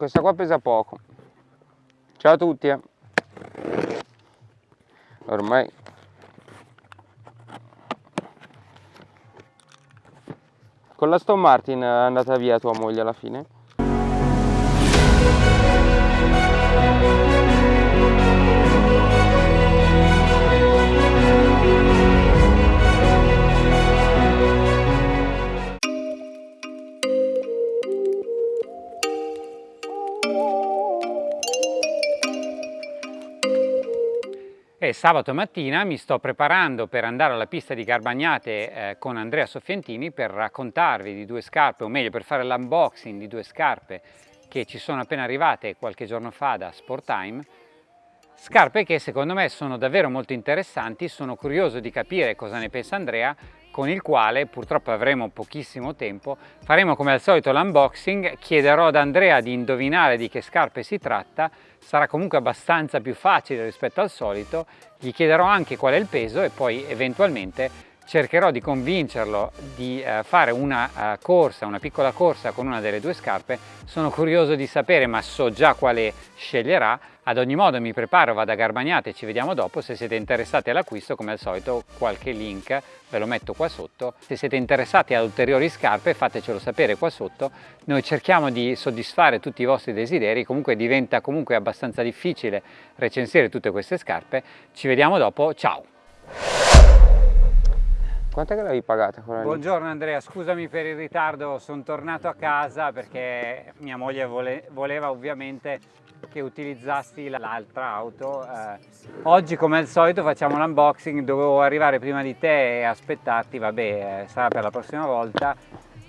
questa qua pesa poco ciao a tutti eh. ormai con la Stone Martin è andata via tua moglie alla fine? Sabato mattina mi sto preparando per andare alla pista di Garbagnate eh, con Andrea Soffientini per raccontarvi di due scarpe, o meglio per fare l'unboxing di due scarpe che ci sono appena arrivate qualche giorno fa da Sporttime. Scarpe che secondo me sono davvero molto interessanti, sono curioso di capire cosa ne pensa Andrea con il quale purtroppo avremo pochissimo tempo faremo come al solito l'unboxing chiederò ad Andrea di indovinare di che scarpe si tratta sarà comunque abbastanza più facile rispetto al solito gli chiederò anche qual è il peso e poi eventualmente cercherò di convincerlo di uh, fare una uh, corsa, una piccola corsa con una delle due scarpe. Sono curioso di sapere, ma so già quale sceglierà. Ad ogni modo mi preparo, vado a Garbagnate e ci vediamo dopo. Se siete interessati all'acquisto, come al solito, qualche link ve lo metto qua sotto. Se siete interessati ad ulteriori scarpe, fatecelo sapere qua sotto. Noi cerchiamo di soddisfare tutti i vostri desideri, comunque diventa comunque abbastanza difficile recensire tutte queste scarpe. Ci vediamo dopo, ciao! Quanto che l'avevi pagata quella Buongiorno Andrea, scusami per il ritardo, sono tornato a casa perché mia moglie vole voleva ovviamente che utilizzassi l'altra auto. Eh, oggi come al solito facciamo l'unboxing, dovevo arrivare prima di te e aspettarti, vabbè eh, sarà per la prossima volta.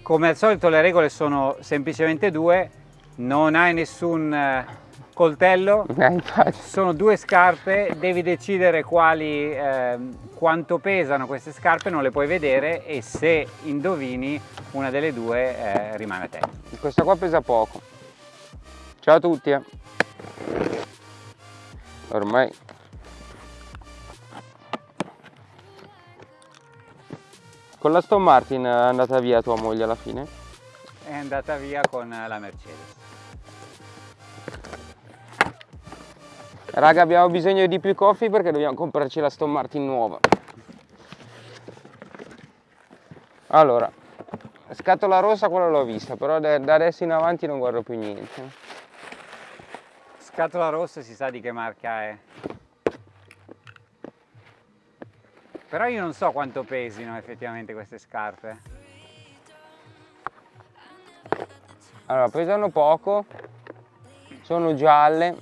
Come al solito le regole sono semplicemente due, non hai nessun eh, coltello, eh, sono due scarpe, devi decidere quali, eh, quanto pesano queste scarpe, non le puoi vedere e se indovini una delle due eh, rimane a te. Questa qua pesa poco. Ciao a tutti. Ormai Con la Stone Martin è andata via tua moglie alla fine? È andata via con la Mercedes. Raga abbiamo bisogno di più coffee perché dobbiamo comprarci la Stone Martin nuova. Allora, scatola rossa quella l'ho vista, però da adesso in avanti non guardo più niente. Scatola rossa si sa di che marca è. Però io non so quanto pesino effettivamente queste scarpe. Allora, pesano poco, sono gialle,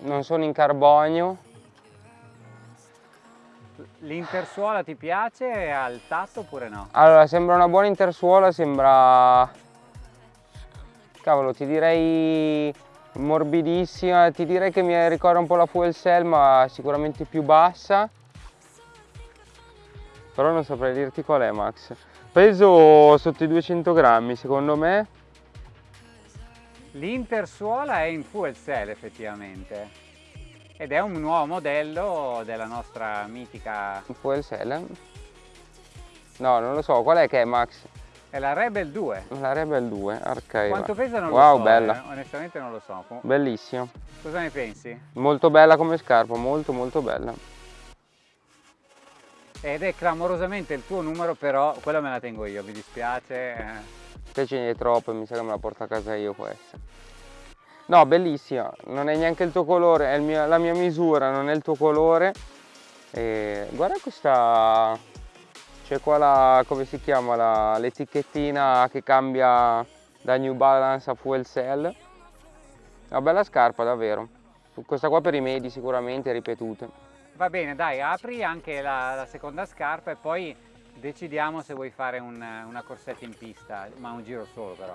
non sono in carbonio. L'intersuola ti piace al tatto oppure no? Allora, sembra una buona intersuola, sembra... Cavolo, ti direi morbidissima, ti direi che mi ricorda un po' la Fuel Cell, ma sicuramente più bassa. Però non saprei dirti qual è, Max. Peso sotto i 200 grammi, secondo me. L'intersuola è in fuel cell effettivamente ed è un nuovo modello della nostra mitica... Fuel cell? No, non lo so, qual è che è Max? È la Rebel 2. La Rebel 2, arcade. Quanto pesa non wow, lo so, bella. Eh, onestamente non lo so. Bellissima. Cosa ne pensi? Molto bella come scarpa, molto molto bella. Ed è clamorosamente il tuo numero, però quella me la tengo io, mi dispiace. Eh. Te ce ne è troppo, mi sa che me la porto a casa io questa. No, bellissima, non è neanche il tuo colore, è mio, la mia misura, non è il tuo colore. E guarda questa, c'è qua la, come si chiama, l'etichettina che cambia da New Balance a Fuel Cell. Una bella scarpa davvero, questa qua per i medi sicuramente, ripetute. Va bene, dai, apri anche la, la seconda scarpa e poi decidiamo se vuoi fare un, una corsetta in pista, ma un giro solo però.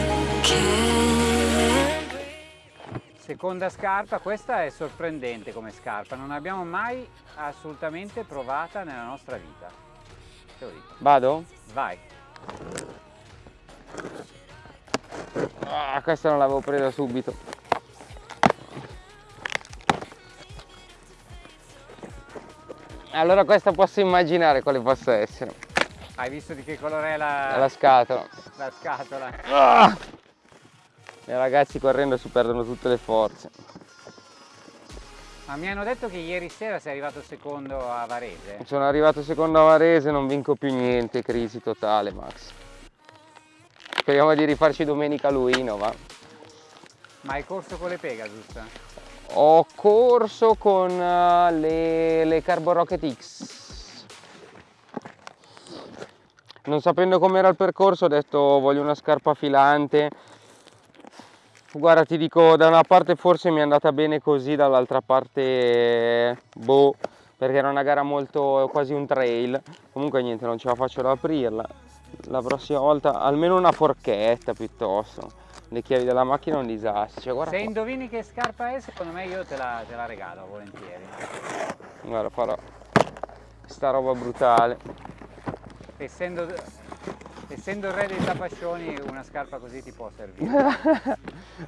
Eh. Seconda scarpa, questa è sorprendente come scarpa, non l'abbiamo mai assolutamente provata nella nostra vita. Te lo dico. Vado? Vai. Ah, questa non l'avevo presa subito. Allora questa posso immaginare quale possa essere. Hai visto di che colore è la, la scatola? La scatola. Ah! I ragazzi correndo si perdono tutte le forze. Ma mi hanno detto che ieri sera sei arrivato secondo a Varese. Sono arrivato secondo a Varese, non vinco più niente, crisi totale Max. Speriamo di rifarci domenica a Luino, va. Ma hai corso con le Pegasus? Ho corso con uh, le, le Carbo Rocket X. Non sapendo com'era il percorso ho detto voglio una scarpa filante guarda ti dico da una parte forse mi è andata bene così dall'altra parte boh perché era una gara molto quasi un trail. Comunque niente non ce la faccio ad aprirla. La prossima volta almeno una forchetta piuttosto. Le chiavi della macchina un disastro. Cioè, se qua. indovini che scarpa è secondo me io te la, te la regalo volentieri. Guarda farò sta roba brutale. Essendo essendo il re dei tapascioni una scarpa così ti può servire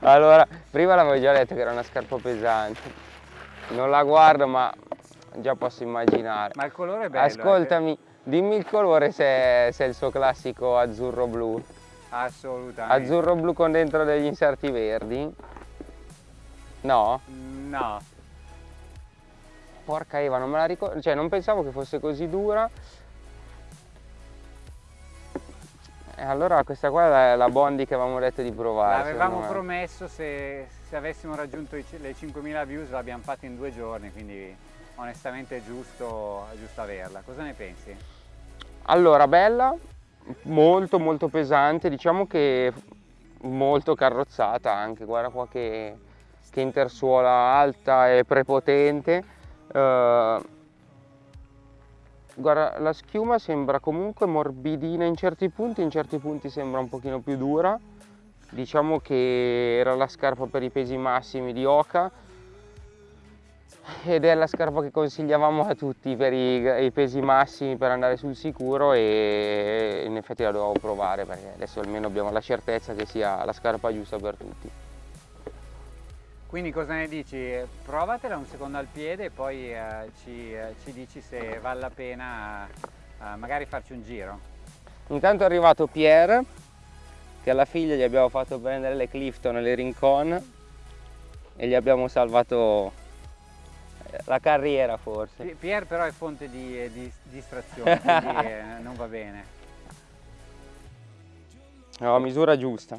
allora prima l'avevo già detto che era una scarpa pesante. Non la guardo ma già posso immaginare. Ma il colore è bello ascoltami eh. dimmi il colore se, se è il suo classico azzurro blu assolutamente. Azzurro blu con dentro degli inserti verdi? No? no. Porca Eva non me la ricordo cioè non pensavo che fosse così dura E allora questa qua è la Bondi che avevamo detto di provare. L'avevamo promesso se, se, avessimo raggiunto i, le 5.000 views l'abbiamo fatta in due giorni, quindi onestamente è giusto, è giusto averla. Cosa ne pensi? Allora, bella, molto molto pesante, diciamo che molto carrozzata anche, guarda qua che, che intersuola alta e prepotente. Uh, Guarda, la schiuma sembra comunque morbidina in certi punti, in certi punti sembra un pochino più dura. Diciamo che era la scarpa per i pesi massimi di Oka ed è la scarpa che consigliavamo a tutti per i, i, pesi massimi per andare sul sicuro e in effetti la dovevo provare perché adesso almeno abbiamo la certezza che sia la scarpa giusta per tutti. Quindi cosa ne dici? Provatela un secondo al piede e poi eh, ci, eh, ci, dici se vale la pena eh, magari farci un giro. Intanto è arrivato Pierre che alla figlia gli abbiamo fatto prendere le Clifton e le Rincon e gli abbiamo salvato eh, la carriera forse. Pierre però è fonte di, eh, di distrazione, quindi eh, non va bene. No, misura giusta.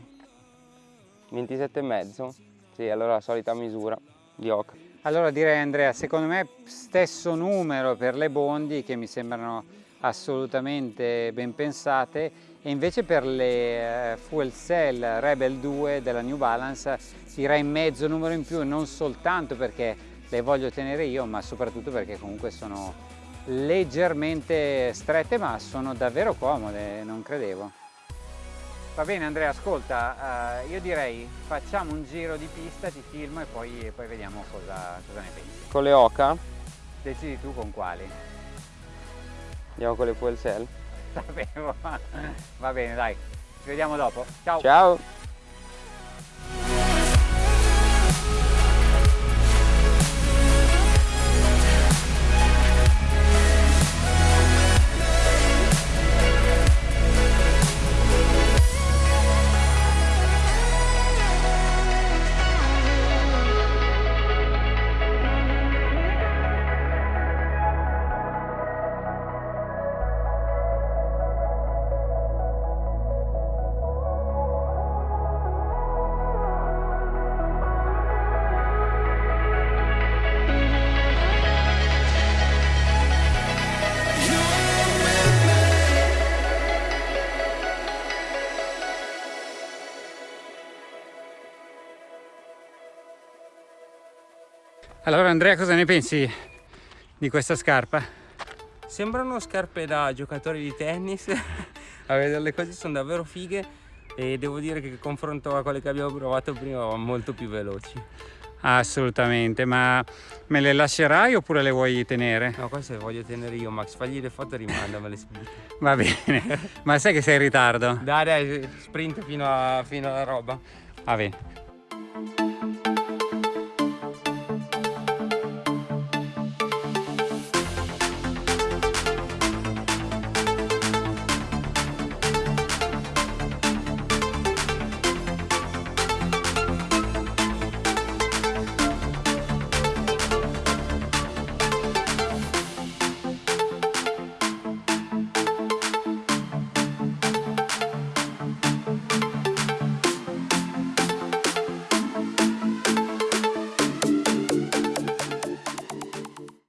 27 e mezzo. Sì, allora la solita misura di oca. Allora direi Andrea, secondo me stesso numero per le bondi che mi sembrano assolutamente ben pensate e invece per le eh, Fuel Cell Rebel 2 della New Balance direi mezzo numero in più non soltanto perché le voglio tenere io ma soprattutto perché comunque sono leggermente strette ma sono davvero comode, non credevo. Va bene Andrea, ascolta, uh, io direi facciamo un giro di pista, ti filmo e poi, poi vediamo cosa, cosa, ne pensi. Con le oca? Decidi tu con quali. Andiamo con le fuel cell? Sapevo, va bene dai, ci vediamo dopo, ciao! Ciao! Allora Andrea cosa ne pensi di questa scarpa? Sembrano scarpe da giocatori di tennis, a vedere le cose sono davvero fighe e devo dire che confronto a quelle che abbiamo provato prima molto più veloci. Assolutamente, ma me le lascerai oppure le vuoi tenere? No, queste le voglio tenere io, Max. Fagli le foto e rimandamele subito. Va bene, ma sai che sei in ritardo? Dai, dai, sprint fino, a, fino alla roba. Va bene.